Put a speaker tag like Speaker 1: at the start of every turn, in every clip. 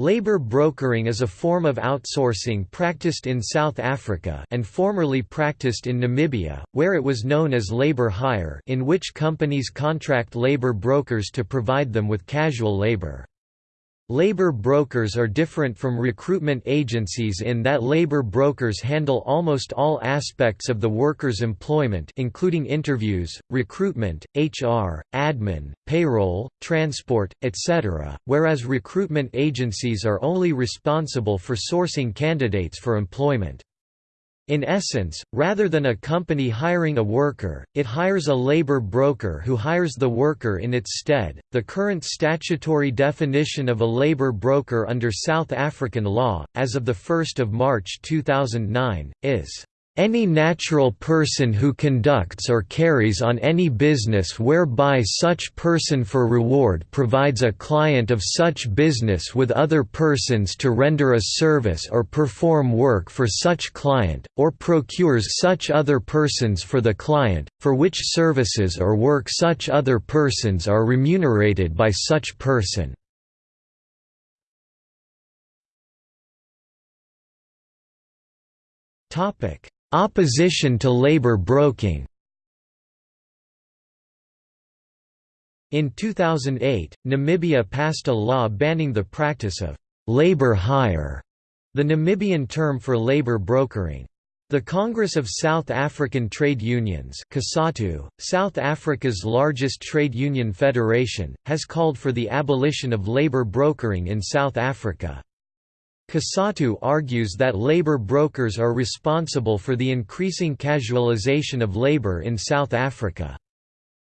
Speaker 1: Labor brokering is a form of outsourcing practiced in South Africa and formerly practiced in Namibia, where it was known as labor hire in which companies contract labor brokers to provide them with casual labor. Labor brokers are different from recruitment agencies in that labor brokers handle almost all aspects of the worker's employment including interviews, recruitment, HR, admin, payroll, transport, etc., whereas recruitment agencies are only responsible for sourcing candidates for employment. In essence, rather than a company hiring a worker, it hires a labor broker who hires the worker in its stead. The current statutory definition of a labor broker under South African law, as of 1 March 2009, is any natural person who conducts or carries on any business whereby such person for reward provides a client of such business with other persons to render a service or perform work for such client, or procures such other persons for the client, for which services or work such other persons are remunerated by such person. Topic Opposition to labor broking In 2008, Namibia passed a law banning the practice of «labor hire», the Namibian term for labor brokering. The Congress of South African Trade Unions COSATU, South Africa's largest trade union federation, has called for the abolition of labor brokering in South Africa. COSATU argues that labor brokers are responsible for the increasing casualization of labor in South Africa.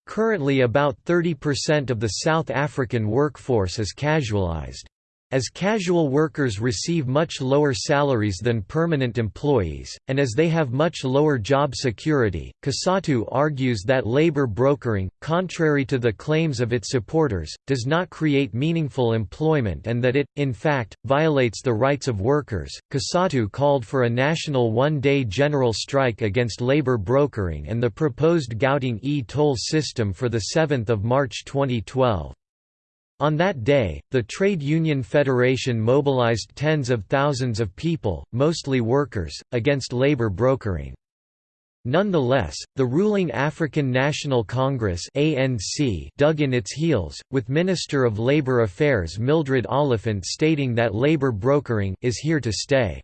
Speaker 1: Currently about 30% of the South African workforce is casualized. As casual workers receive much lower salaries than permanent employees, and as they have much lower job security, COSATU argues that labor brokering, contrary to the claims of its supporters, does not create meaningful employment and that it, in fact, violates the rights of workers. COSATU called for a national one day general strike against labor brokering and the proposed Gauteng e toll system for 7 March 2012. On that day, the Trade Union Federation mobilized tens of thousands of people, mostly workers, against labor brokering. Nonetheless, the ruling African National Congress ANC dug in its heels, with Minister of Labour Affairs Mildred Oliphant stating that labor brokering is here to stay.